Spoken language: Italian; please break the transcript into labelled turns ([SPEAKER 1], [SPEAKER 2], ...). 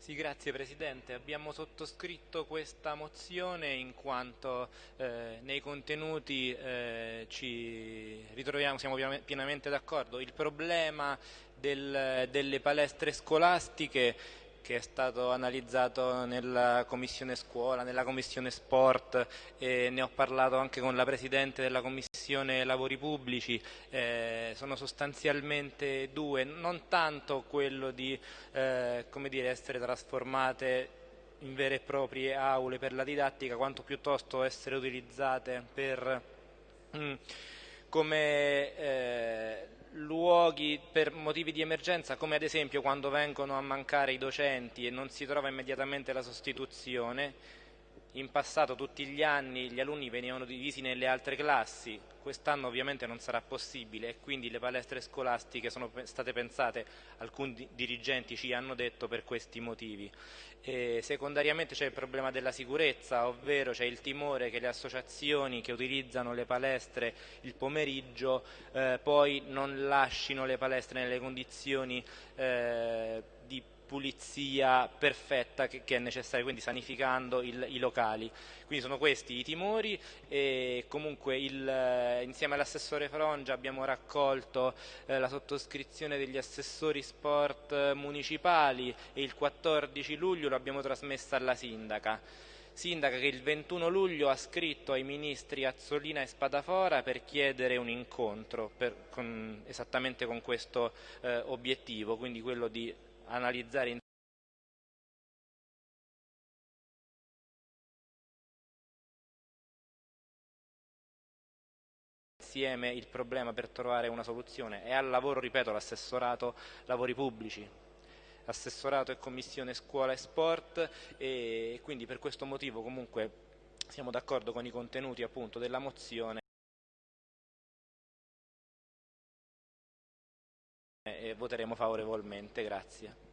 [SPEAKER 1] Sì, grazie Presidente. Abbiamo sottoscritto questa mozione in quanto eh, nei contenuti eh, ci ritroviamo, siamo pienamente d'accordo. Il problema del, delle palestre scolastiche che è stato analizzato nella commissione scuola, nella commissione sport e ne ho parlato anche con la Presidente della commissione lavori pubblici, eh, sono sostanzialmente due, non tanto quello di eh, dire, essere trasformate in vere e proprie aule per la didattica, quanto piuttosto essere utilizzate per, mm, come eh, luoghi per motivi di emergenza, come ad esempio quando vengono a mancare i docenti e non si trova immediatamente la sostituzione. In passato tutti gli anni gli alunni venivano divisi nelle altre classi, quest'anno ovviamente non sarà possibile e quindi le palestre scolastiche sono state pensate, alcuni dirigenti ci hanno detto, per questi motivi. E secondariamente c'è il problema della sicurezza, ovvero c'è il timore che le associazioni che utilizzano le palestre il pomeriggio eh, poi non lasciino le palestre nelle condizioni eh, pulizia perfetta che, che, è necessaria, quindi sanificando il, i locali. Quindi sono questi i timori e comunque il, eh, insieme all'assessore Frongia abbiamo raccolto eh, la sottoscrizione degli assessori sport municipali e il 14 luglio l'abbiamo trasmessa alla sindaca sindaca che il 21 luglio ha scritto ai ministri Azzolina e Spadafora per chiedere un incontro per, con, esattamente con questo eh, obiettivo, quindi quello di analizzare insieme il problema per trovare una soluzione. È al lavoro, ripeto, l'assessorato lavori pubblici, assessorato e commissione scuola e sport e quindi per questo motivo comunque siamo d'accordo con i contenuti appunto della mozione e voteremo favorevolmente. Grazie.